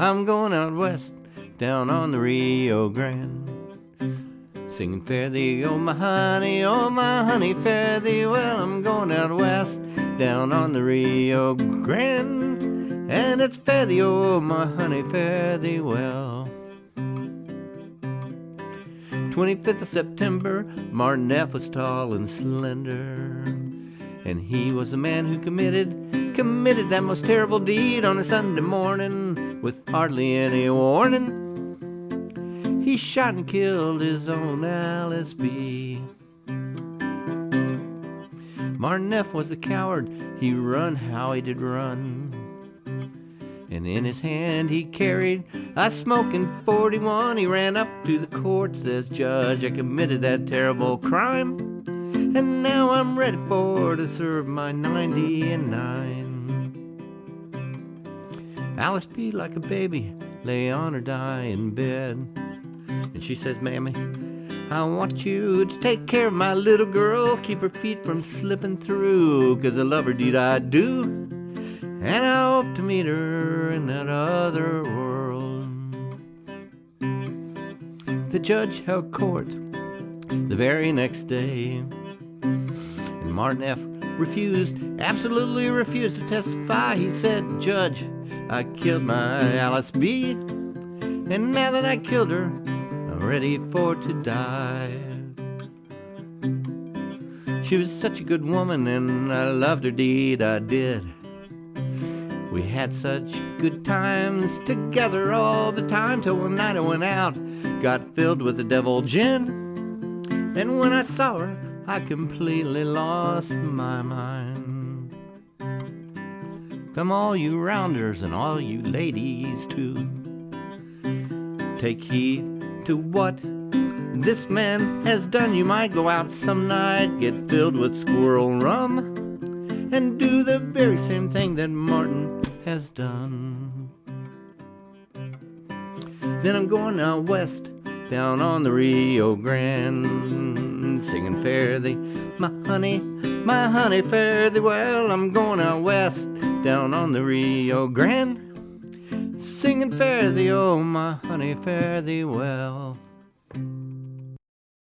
I'm going out west, down on the Rio Grande. Singing fare thee, oh my honey, oh my honey, fare thee well. I'm going out west, down on the Rio Grande. And it's fare thee, oh my honey, fare thee well. 25th of September, Martin F. was tall and slender. And he was the man who committed, committed that most terrible deed on a Sunday morning with hardly any warning. He shot and killed his own Alice B. Martin F. was a coward, he run how he did run. And in his hand he carried a smoking 41. He ran up to the court, says, Judge, I committed that terrible crime. And now I'm ready for to serve my 90 and 9. Alice B, like a baby, lay on her dying bed. And she says, Mammy, I want you to take care of my little girl, keep her feet from slipping through, 'cause I love her, deed I do. And I hope to meet her in that other world. The judge held court the very next day. And Martin F. refused, absolutely refused to testify. He said, Judge, I killed my Alice B. And now that I killed her, I'm ready for to die. She was such a good woman, and I loved her deed, I did. We had such good times together all the time till one night I went out, got filled with the devil gin. And when I saw her, I completely lost my mind. Come, all you rounders and all you ladies too, take heed to what this man has done. You might go out some night, get filled with squirrel rum, and do the very same thing that Martin has done. Then I'm going out west, down on the Rio Grande, singing fare thee, my honey, my honey, fare thee well. I'm going out west, down on the Rio Grande, singing fare thee, oh my honey, fare thee well.